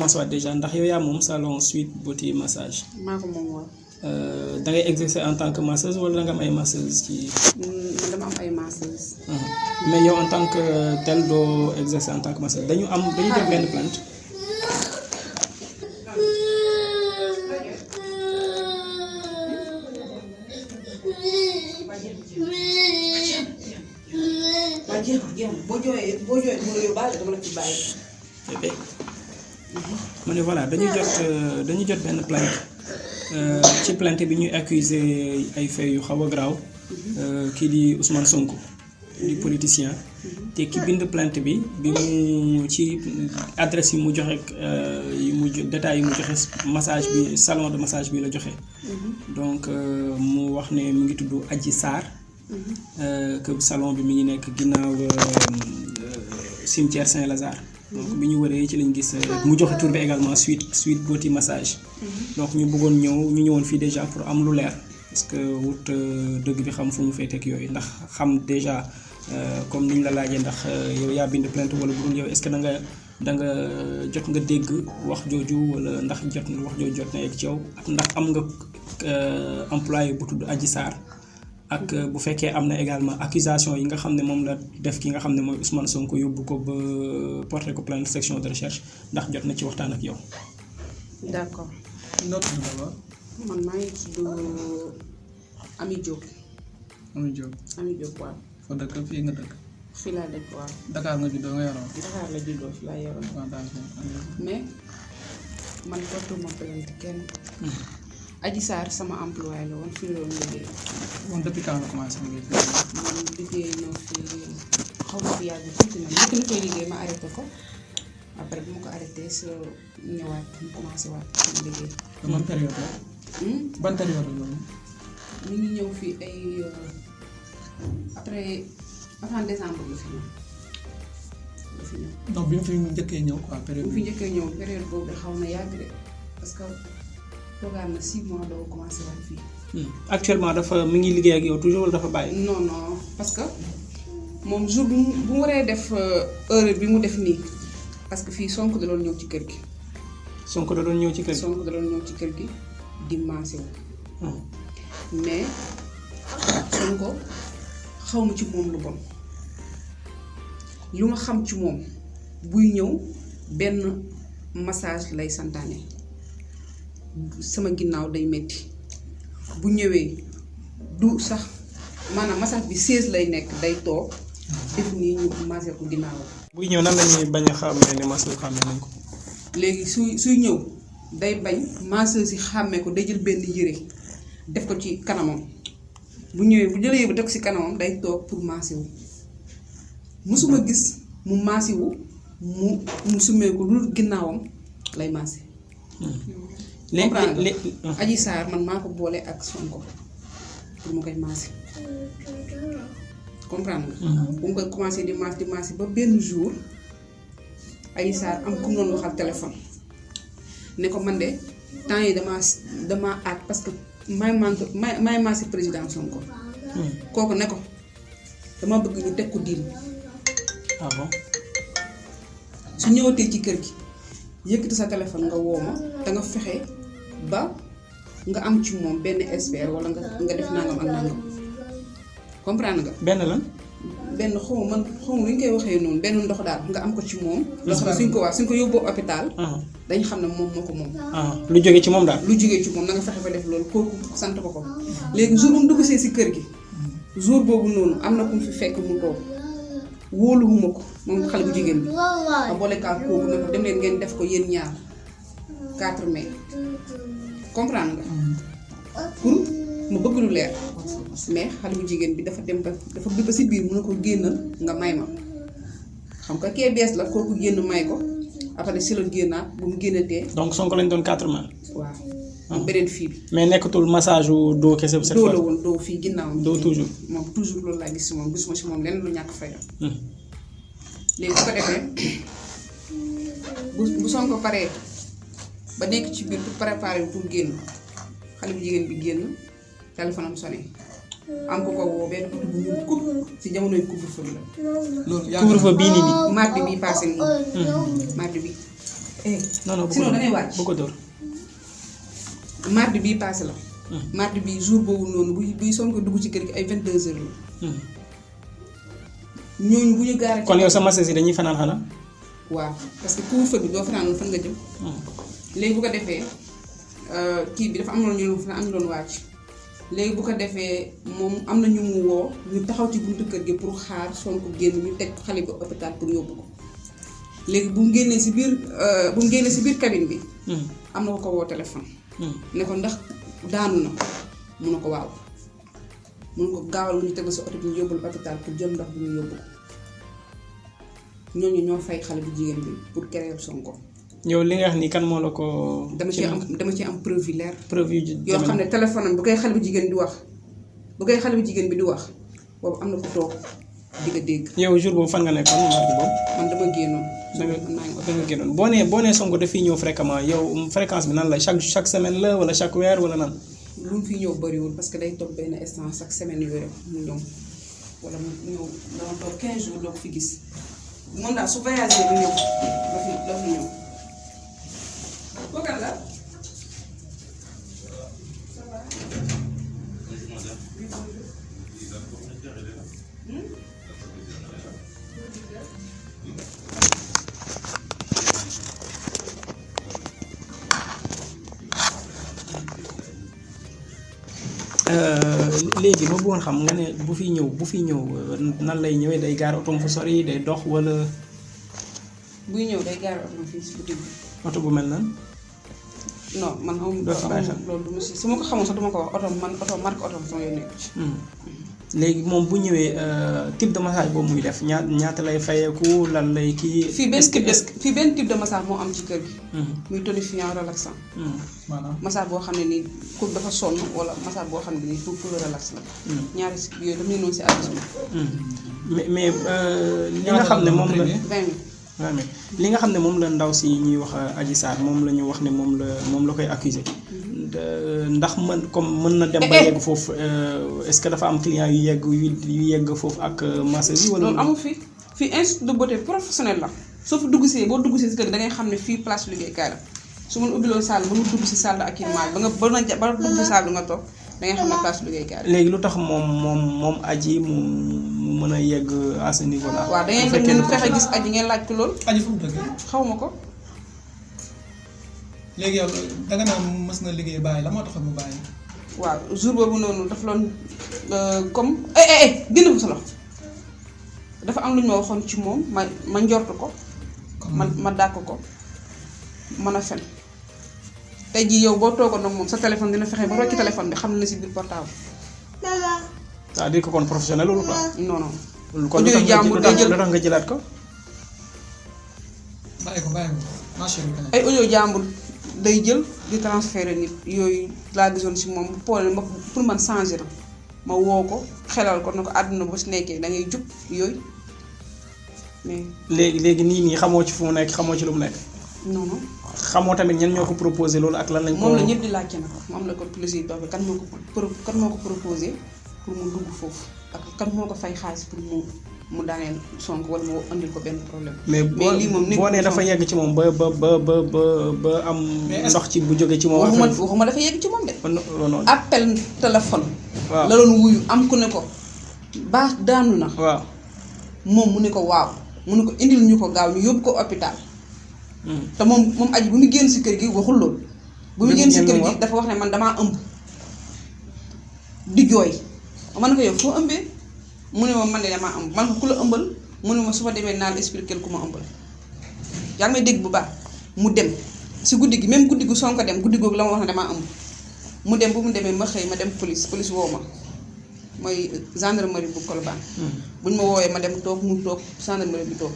commencé waat déjà ndax yow yaa moom salon suite beauty massage. Maa ko moom waaw. Euh, da ngay exercer en tant que masseuse wala da nga am ay masseuse ci. Mm, man dama am ay masseuse. Mhm. mais yow en tant que tel doo exercer en tant que masseuse. Dañu am dañu jot benn plainte. waa jeex na jeex. Na boo jooyee boo jooyee mu la yóbbaale dama la ci bàyyi. Bébé mu ne voilà dañu jot euh, dañu jot benn plainte. Euh, ci plainte bi ñuy accuser ay faits yu xaw a euh, kii di Ousmane Sonko di politicien. Te ki bind plainte bi bi mu ci adresse yi mu joxe yi mu détails yi mu joxe massage bi salon de massage bi la joxe. Donc mu wax ne mu ngi tudd Adji que salon bi mi ngi nekk cimetière Saint-Lazare donc bi ñu wëree ci lañ gis euh, mu joxe tur bi également suite suite beauty massage. Donc ñu bëggoon ñëw ñu ñëwoon fii déjà pour am lu leer. Parce que wut euh, dëgg bi xam fu mu féeteeg yooyu. Ndax xam déjà euh, comme la laajee ndax yow yaa bind plainte wala bu dul yow est-ce que da nga da nga jot nga dégg wax jooju wala ndax jot wax jooju jot na yegg ci yow? Ak ndax am nga employé bu tudd Adji Sarr ak euh, bu fekkee am na également accusation yi nga xam ne moom la def ki nga xam ne mooy Ousmane Sonko yóbbu ko ba porté ko plainte section de recherche ndax jot na ci waxtaan ak yow. d'accord. Noo tudd d'abord man maa ngi tudd Ami Diop. Ami Diop. Ami Diop waaw. Foo dëkk? Fii nga dëkk? Fii laa dëkk waaw. Dakar nga juddoo nga yaroo Dakar la juddoo fi laa yoroon waaw daal di mais man portuma plainte kenn Adji Sarr sama employé la woon fii la doon liggéey moom depuis quand nga commencé liggéey fii man liggéey na fi xaw ma fi yàgg tuuti na koy liggéey ma arrêté ko après bu ma ko arrêté sa ñëwaat mu commencé waat sama liggéey te ban période la Hmm? ban période la loolu mi ngi ñëw fii ay euh, après avant décembre la fi ñëw la fi ñëw donc bi mu fi njëkkee ñëw quoi période bu fi bi njëkkee ñëw période boobu de xaw na yàgg de parce que toogaan na six mois doo commencé waat fii actuellement dafa mi ngi liggéey ak yow toujours wala dafa bàyyi? non non parce que moom jour bu mu bu mu waree def euh, heure bi mu def nii parce que fii Sonko da doon ñëw ci kër gi Sonko da doon ñëw ci kër gi? Sonko da doon ñëw ci kër gi di maase wu Hmm. mais Sonko xaw ma ci moom lu bon lu ma xam ci moom buy ñëw benn massage lay santaane sama ginnaaw day metti. Bu ñëwee du sax maanaam massage bi 16 lay nekk day toog def nii ñu massé ko ginnaaw. Buy ñëw nan la ñuy bañ a xàmmee ne masseuse xàmmee nañ ko. léegi suy suy ñëw day bañ masseuse yi xàmmee ko day jël benn yére def ko ci kanamam. Bu ñëwee bu jëlee yére def ko ci kanamam day toog pour maase wu. Musuma gis mu maase wu mu mu sumee ko lu ginnaawam lay maase léegi comprendre Adji Sarr man maa ko boole ak Sonko pour mu koy maase comprendre nga bu mu koy commencé di maase di maase ba benn jour Adji Sarr am ku doon waxal téléphone ne ko man de temps yi damaa damaa aat parce que may manque may may maase président Sonko kooku ne ko dama bëgg ñu teg ko diil ah bon su ñëwatee ci kër gi yëkkati sa téléphone nga woo ma te nga fexe ba nga am ci moom benn expert wala nga nga def nangam ak nangam. Comprendre nga? Benn lan. benn xaw ma man xaw ma koy waxee noonu benn ndox daal nga am ko ci moom. loo xam ne suñ ko waa suñ ko yóbboo hôpital ah. dañ xam ne moom moo ko moom. ah. Lu jóge ci moom daal. lu jógee ci moom na nga fexe ba def loolu kooku sant ko ko. Léegi jour bu mu dugg see si kër gi jour boobu noonu am na ku mu fi fekk mu toog. Wóoluwuma ko moom xale bu jigéen bi. Ma boole kaa kooku ne ko dem leen ngeen def ko yéen ñaar 4 mai comprendre nga. Pour mu bëgg lu leer. Mais xale bu jigéen bi dafa dem ba dafa bi ba si biir mun na ko génnal nga may ma. Xam nga kee bees la kooku génn may ko. Après si la génnaat bu mu génnatee. Donc Sonko lañ doon quatre mains. waaw. Am beneen fii bi. Mais nekkatul massage wu doo kese cette doo la woon doo fii ginnaaw. Doo toujours. moom toujours loolu laa gis si moom gisuma si moom lenn lu ñàkk fayda. Hmm. léegi bu ko defee bu bu Sonko paree ba nekk ci biir pour préparer pour génn. Xale bu jigéen bi génn téléphone am sonné. Am ko ko woo benn guddi bu ñuul kub si jamonoy couvre-feu bi la. Loolu yaa couvre-feu bii nii nii. mardi bi passé nii. Mardi bi. Eh non non bu ko sinon da ngay wàcc. Bu ko dóor mardi bii passé la. Hmm. mardi bii jour boobu noonu buy buy Sonko dugg ci kër gi ay 22 heures la. Hmm. ñooñu bu ñu gaaree kon yow sa masse yi dañuy fanaan xanaa? Waaw parce que couvre-feu bi doo fanaan fan nga jëm. Hmm. Léegi bu ko defee euh, kii bi dafa am na ñu fa am doon wàcc léegi bu ko defee moom am na ñu mu woo ñu taxaw ci buntu kër gi pour xaar Sonko génn ñu teg xale bi hôpital pour yóbbu ko. Léegi bu mu génnee si biir euh, bu mu génnee si biir cabine bi Hmm. am na ko ko woo téléphone. Hmm. ne ko ndax daanu na? Mun na ko waaw. Mun ko gaawal ñu teg sa oto bi ñu yóbbul hôpital pour jël ndox bi ñu yóbbu ko. Ñooñu ñoo fay xale bu jigéen bi pour créer Sonko yow li nga wax nii kan moo la ko. dama ci am dama ci am preuve yu leer preuve yu yoo xam ne téléphone am bu koy xale bu jigéen di wax bu koy xale bu jigéen bi di wax boobu am na ko toog di nga dégg yow jour boobu fan nga nekkoon mardi boobu. man dama génnoon da nga génnoon boo nee boo nee Sonko dafiy ñëw fréquemment yow fréquence bi nan la chaque chaque semaine la wala chaque weer wala nan. lu mu fi ñëw bëriwul parce que day toog benn instant chaque semaine yooyu mu ñëw wala mu ñëw dama toog 15 jours doo ko fi gis moom daal su voyagé ba ñëw la fi la fi ñëw. Léegi ma bëggoon xam nga ne bu fi ñëw bu fi ñëw nan lay ñëwee day gaar otom fu sori day dox wala buy ñëw day gaar oto fii si boutique bi. oto bu mel nan. Non man xamuma Doo si bàyyi xel. loolu du ma si su ma ko xamoon sax du ma ko wax oto man oto marque oto sama yoon ci. léegi moom bu ñëwee type de massage boobu muy def ñaata ñaata lay fayeeku lan lay kii. fii benn type de fii benn type de massage moo am ci kër gi. Muy tonifiant relaxant. Maanaam massage boo xam ne nii ku dafa sonn wala massage boo xam ne nii pour pour relax la. Ñaari yooyu ñu noonu si mais mais euh, li nga xam ne moom la. Mais li nga xam ne moom la ndaw si ñuy wax Adji Sarr moom la ñu wax ne moom la moom la koy accuser ndax mën comme mën na dem ba Eh, eh. yegg foofu euh, est-ce que dafa am client yu yegg yu yegg foofu ak euh, masseuse yi wala. loolu amul fii fii institut de beauté professionnel la soo fi dugg see boo dugg see si kër da ngay xam ne fii place liggéeykaay la su ma ubbiloon salle ba nga dugg si salle d'accueillement ba nga ba nga ba dugg si salle nga toog da ngay xam ne place liggéeykaay la. léegi lu tax moom moom moom aji mu mu mën a yegg à ce niveau là. waaw da ngeen dem ñu fexe gis aji ngeen laaj ko loolu aji fu mu dëgg xaw ma ko. léegi yow danga naan mës na liggéey bàyyi la moo tax mu bàyyi? Waaw jour boobu noonu dafa loon comme eh eh eh dindi ko sa dafa am lu ñu ma waxoon ci moom ma ma njort ko. Man ma dàq ko. Mën a fen. Tey jii yow boo toogoon nag moom sa téléphone dina fexe ba rocci téléphone bi xam na si biir portable c'est-à-dire que kon professionnel loolu quoi. non non kon nga jàmbur day jël- tax nga jëlaat ko. bàyyi ko bàyyi ko marché bi ay audio jàmbur day jël di transférer nit. Yooyu laa gisoon si moom. Poole ma pour man changer na ma woo ko xelal ko na ko àdduna bu si nekkee da ngay jub yooyu. Mais léegi léegi nii nii xamoo ci fu mu nekk xamoo ci lu mu nekk. non non. Xamoo tamit ñan ñoo ko proposé loolu ak lan lañ ko. moom la ñëpp di laajte nag. Moom la ko plaisir dox bi kan moo ko pro kan moo ko proposé pour mu dugg foofu ak kan moo ko fay xaalis pour mu mu daaneel Sonko wala mu andil ko benn problème. mais boo lii moom boo nee dafa yegg ci moom ba ba ba ba ba ba am ndox ci bu jóge ci moom. waxuma waxuma dafa yegg ci moom de. non appel téléphone. waaw la doon wuyu am ku ne ko baax daanu na waaw. moom mu ne ko waaw mu ne ko indil ñu ko gaaw ñu yóbbu ko hôpital Hmm. te moom moom aji bu mu génn si kër gi waxul loolu. bu mu génn si kër gi dafa wax ne man damaa ëmb di jooy man ko yow foo ëmbee? Mu ne ma man de damaa ëmb man ko ku la ëmbal mu ne ma su ma demee naan expliquer ku ma ëmbal. Yaa ngi may dégg bu baax. Mu dem. Si guddi gi même guddi gu Sonko dem guddi googu la ma wax ne damaa ëmb. Mu dem bu mu demee ma xëy ma dem police police woo ma. Mooy gendarmerie bu Colobane. Hmm. buñ ma woowee ma dem toog mu toog gendarmerie bi toog.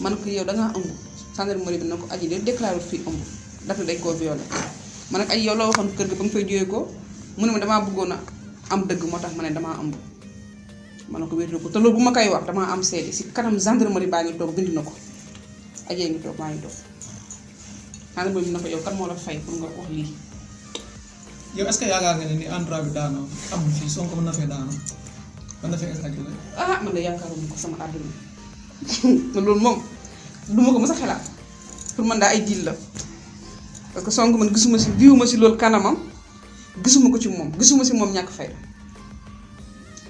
Man ko yow da ngaa ëmb. Gendarmerie bi na ko aji de déclaré fii ëmb. Dafa dañ koo violé. Man nag aji yow la waxoon kër ga ba nga fay jógee ko? Mu ne ma damaa bëggoon a am dëgg moo tax ma ne damaa ëmb ma ne ko wér ko te loolu bu ma koy wax damaa am seede si kanam gendarmerie baa ngi toog bind na ko ajee ngi toog maa ngi toog. Gendarmerie bi na ko yow kan moo la fay pour nga wax lii? Yow est-ce que yaakaar nga ne ni endroit bi daanoo amul fii Sonko mën na fee daanoo mën na fee exagéré ah man de yaakaaruma ko sama àdduna te loolu moom duma ko mës a xalaat. Pour man daa ay dil la. Parce que Sonko man gisuma si viwuma si loolu kanamam gisuma ko ci moom gisuma si moom ñàkk fayda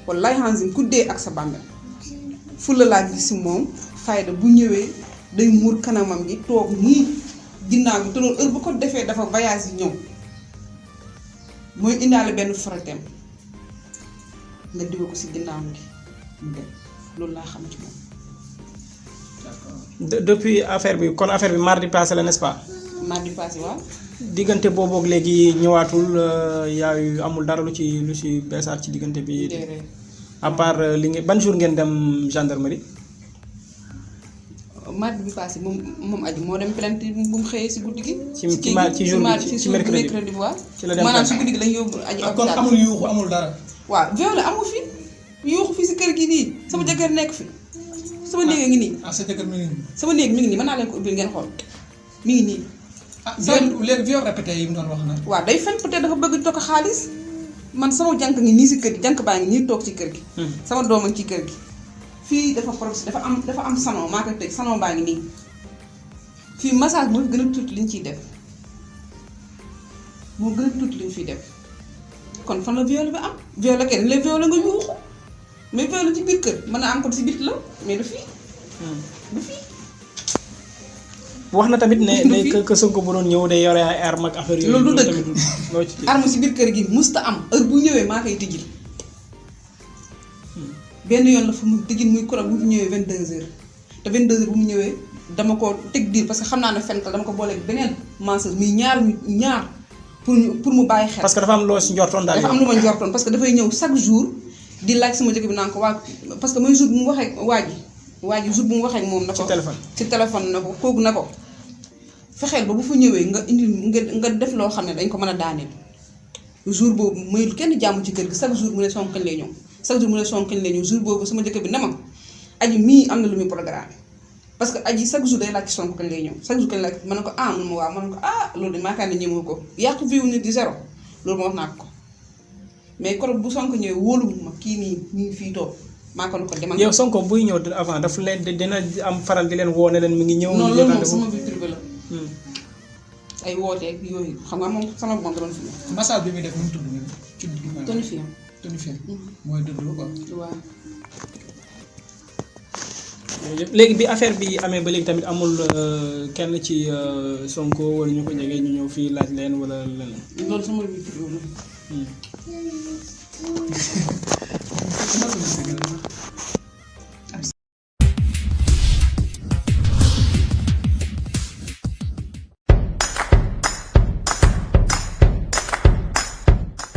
wallaay hansim ku dee ak sa bàmmeel fulla laa gis si moom fayda bu ñëwee day muur kanamam gi toog nii ginnaaw gi te loolu heure bu ko defee dafa voyage yi ñëw. Mooy indaale benn frotem nga diwa ko si ginnaaw gi mu dem. Loolu laa xam ci moom. Depuis affaire bi kon affaire bi mardi passé la n'est-ce pas? Mardi passé waaw diggante boobu ak léegi ñëwaatul euh, yaayu amul dara lu ci lu ci beesaat ci diggante bi à part euh, li ngeen ban jour ngeen dem gendarmerie mardi bi passé moom moom aji moo dem plainte bu mu xëyee si guddi gi. Ci- si ci ci jour ci- si ci mercredi. waaw. Ci maanaam si guddi gi lañ yóbbu aji ah kon amul yuuxu amul dara. waaw viol amu fi yuuxu fi si kër gi nii sama jëkkër nekk fi sama néeg a ngi nii ah sa jëkkër mi ngi nii. sama néeg mi ngi nii mën naa leen ko ubbil ngeen xool mi ngi nii. Ah viol léegi viol répété yi mu doon wax nag. waaw day fen peut-être dafa bëgg tokk xaalis. Man sama jànk ngi nii si kër gi jànk baa ngi nii toog ci kër gi. sama doom a ngi ci kër gi. fii dafa prox dafa am dafa am salon maa koy tëj salon baa ngi nii. Fii massage moo gën a tuuti li ñu ciy def. Moo gën a tuuti li ñu fiy def. Kon fan la viol bi am? Viol kenn la viol nga yuuxu. Mais viol ci biir kër mën na am ko si bit la mais du fii. Du fii wax na tamit ne ne que que Sonko bu doon ñëw day yore ay arme ak affaire yooyu Loolu tamit loo ci arme si biir kër gi musta am. Heure bu ñëwee maa koy tijjil benn yoon la fu mu tijjil muy kuréel bu mu ñëwee 22h te 22h bu mu ñëwee dama ko teg diir parce que xam naa ne fenk dama ko booleeg beneen menseuse muy ñaar ñaar pour ñu pour mu bàyyi xel. parce que dafa am loo si njortoon daal dafa am lu ma njortoon parce que dafay ñëw chaque jour di laaj sama jëkk bi naan ko waa parce que mooy jour bu mu waxee waa ji waa ji jour bu mu waxee ak moom na ko Ci téléphone. ci téléphone na ko kooku na ko fexeel ba bu fa ñëwee nga indi nga nga def loo xam ne dañ ko mën a daaneel. Jour boobu mayul kenn jàmm ci kër gi chaque jour mu ne lay ñëw chaque jour mu ne lay ñëw jour boobu sama bi ne ma aji mii am na lu muy programme. Parce que aji chaque jour day laaj ci sonk kañ lay ñëw chaque jour kañ laaj ma ne ko ah mun ma waaw ma ne ko ah loolu de maakaar ne ñëmoo ko. Yàqu vie wu nit di zéro loolu ma wax naa ko. Mais koro bu sonk ñëwee wóolu ma kii nii ngi fii toog maa ko ko demal yow Sonko buy ñëw avant daf leen dina am faral di leen woo ne leen mi ngi ñëw. non ñu loolu moom sama vie privée la Hmm. ay wooteeg yooyu. Xam nga moom sama doon fi massage bi muy def mu tudd nii ci tonifiant tonifiant mooy quoi. waaw. Léegi bi affaire bi amee ba léegi tamit amul euh, kenn ci euh, Sonko wala ñu ko jege ñu ñëw fii laaj leen wala leneen. loolu sama vie privée la